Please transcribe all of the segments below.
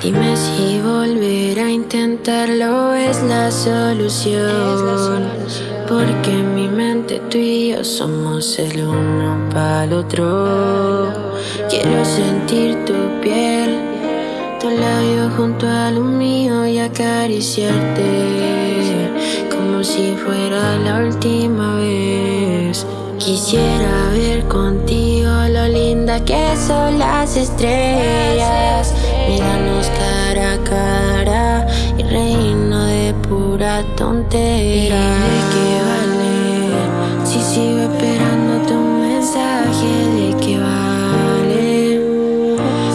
Dime si volver a intentarlo es la solución. Porque en mi mente tú y yo somos el uno para el otro. Quiero sentir tu piel, tu labio junto a lo mío y acariciarte como si fuera la última vez. Quisiera ver contigo lo linda que son las estrellas. Míranos cara a cara y reino de pura tontería. ¿De qué vale si sigo esperando tu mensaje? ¿De qué vale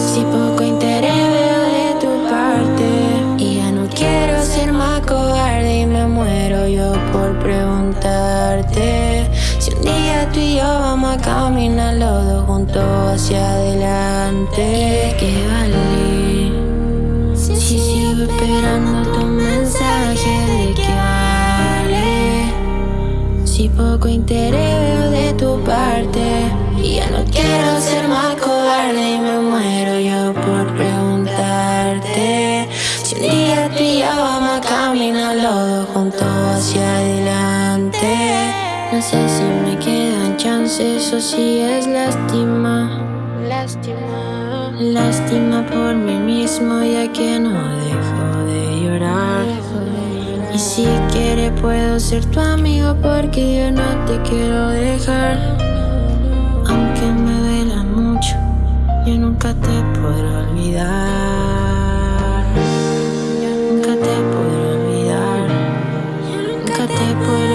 si poco interés veo de tu parte? Y ya no quiero ser más cobarde y me muero yo por preguntarte. Si un día tú y yo vamos a caminar los dos juntos hacia adelante. ¿De qué vale? Vamos a caminar los dos juntos hacia adelante. No sé si me quedan chances o si es lástima. Lástima. Lástima por mí mismo ya que no dejo de llorar. Y si quiere puedo ser tu amigo porque yo no te quiero dejar. Aunque me duela mucho, yo nunca te podré olvidar. que te puedo